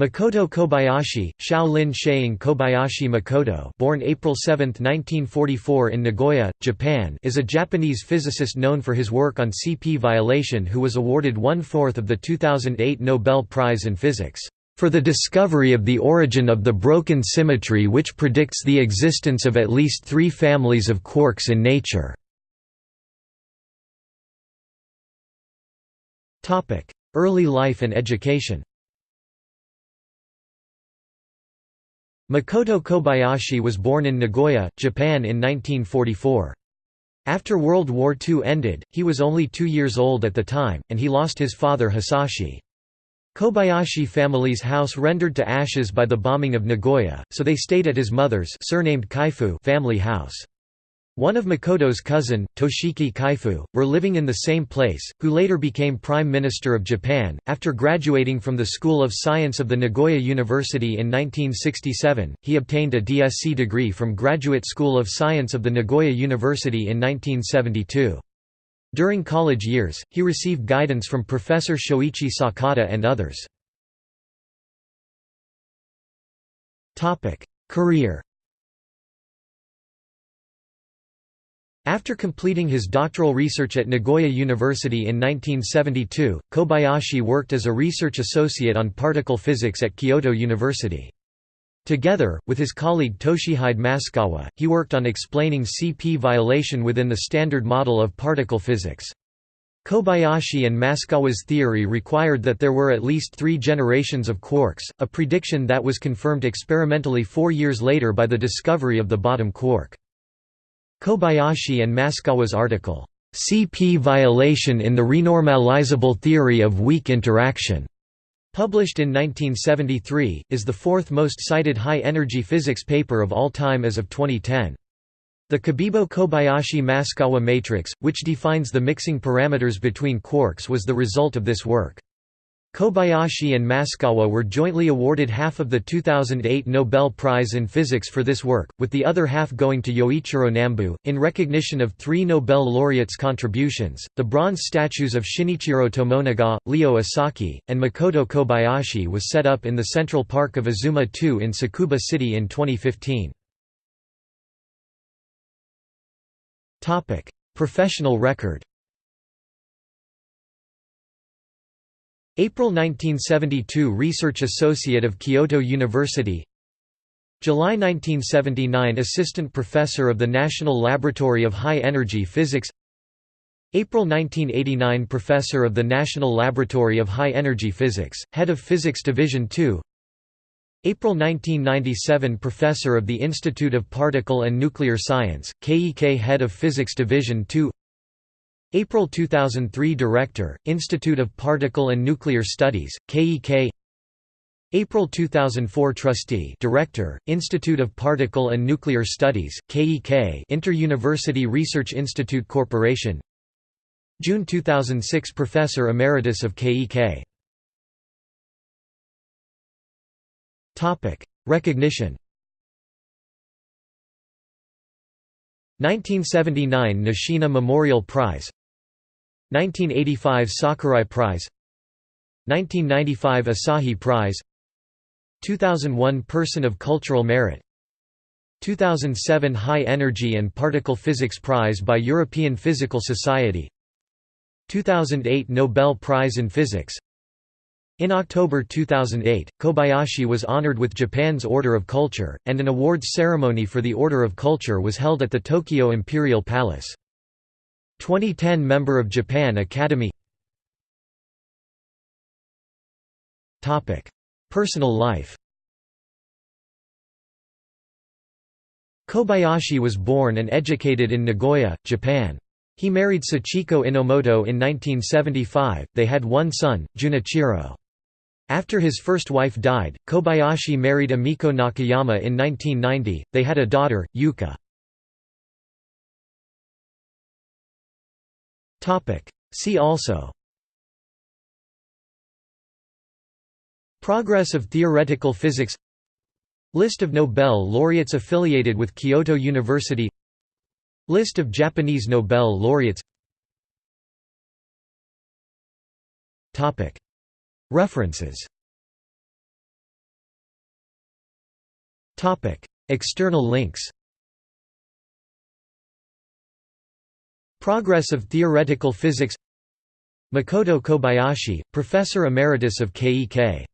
Makoto Kobayashi, Shaolin Sheing Kobayashi Makoto born April 7, 1944 in Nagoya, Japan is a Japanese physicist known for his work on CP violation who was awarded one-fourth of the 2008 Nobel Prize in Physics, "...for the discovery of the origin of the broken symmetry which predicts the existence of at least three families of quarks in nature." Early life and education Makoto Kobayashi was born in Nagoya, Japan in 1944. After World War II ended, he was only two years old at the time, and he lost his father Hisashi. Kobayashi family's house rendered to ashes by the bombing of Nagoya, so they stayed at his mother's surnamed Kaifu family house. One of Makoto's cousin, Toshiki Kaifu, were living in the same place, who later became Prime Minister of Japan. After graduating from the School of Science of the Nagoya University in 1967, he obtained a DSc degree from Graduate School of Science of the Nagoya University in 1972. During college years, he received guidance from Professor Shoichi Sakata and others. Career After completing his doctoral research at Nagoya University in 1972, Kobayashi worked as a research associate on particle physics at Kyoto University. Together, with his colleague Toshihide Maskawa, he worked on explaining CP violation within the Standard Model of particle physics. Kobayashi and Maskawa's theory required that there were at least three generations of quarks, a prediction that was confirmed experimentally four years later by the discovery of the bottom quark. Kobayashi and Maskawa's article, "'CP Violation in the Renormalizable Theory of Weak Interaction' published in 1973, is the fourth most cited high-energy physics paper of all time as of 2010. The Cabibbo–Kobayashi–Maskawa matrix, which defines the mixing parameters between quarks was the result of this work. Kobayashi and Maskawa were jointly awarded half of the 2008 Nobel Prize in Physics for this work, with the other half going to Yoichiro Nambu. In recognition of three Nobel laureates' contributions, the bronze statues of Shinichiro Tomonaga, Leo Esaki, and Makoto Kobayashi was set up in the Central Park of Azuma 2 in Tsukuba City in 2015. Professional record April 1972 Research Associate of Kyoto University. July 1979 Assistant Professor of the National Laboratory of High Energy Physics. April 1989 Professor of the National Laboratory of High Energy Physics, Head of Physics Division II April 1997 Professor of the Institute of Particle and Nuclear Science, KEK Head of Physics Division II April 2003 Director, Institute of Particle and Nuclear Studies, KEK April 2004 Trustee Director, Institute of Particle and Nuclear Studies, KEK Inter-University Research Institute Corporation. June 2006 Professor Emeritus of KEK Recognition. 1979 Nishina Memorial Prize 1985 Sakurai Prize 1995 Asahi Prize 2001 Person of Cultural Merit 2007 High Energy and Particle Physics Prize by European Physical Society 2008 Nobel Prize in Physics in October 2008, Kobayashi was honored with Japan's Order of Culture, and an awards ceremony for the Order of Culture was held at the Tokyo Imperial Palace. 2010 Member of Japan Academy Personal life Kobayashi was born and educated in Nagoya, Japan. He married Sachiko Inomoto in 1975, they had one son, Junichiro. After his first wife died, Kobayashi married Amiko Nakayama in 1990, they had a daughter, Yuka. See also. Progress of theoretical physics. List of Nobel laureates affiliated with Kyoto University. List of Japanese Nobel laureates. References. External links Progress of theoretical physics Makoto Kobayashi, Professor Emeritus of KEK